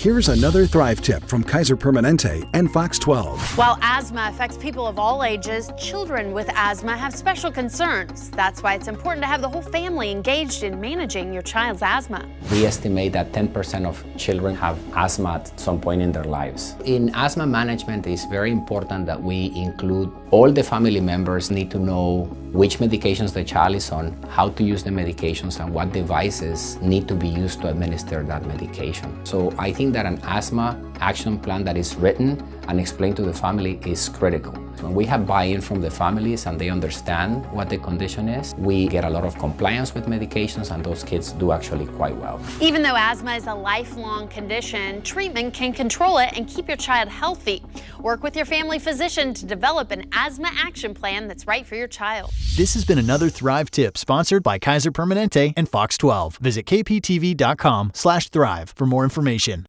Here's another Thrive tip from Kaiser Permanente and Fox 12. While asthma affects people of all ages, children with asthma have special concerns. That's why it's important to have the whole family engaged in managing your child's asthma. We estimate that 10% of children have asthma at some point in their lives. In asthma management, it's very important that we include all the family members need to know which medications the child is on, how to use the medications, and what devices need to be used to administer that medication. So I think that an asthma action plan that is written and explained to the family is critical. When we have buy-in from the families and they understand what the condition is, we get a lot of compliance with medications and those kids do actually quite well. Even though asthma is a lifelong condition, treatment can control it and keep your child healthy. Work with your family physician to develop an asthma action plan that's right for your child. This has been another Thrive tip sponsored by Kaiser Permanente and Fox 12. Visit kptv.com/thrive for more information.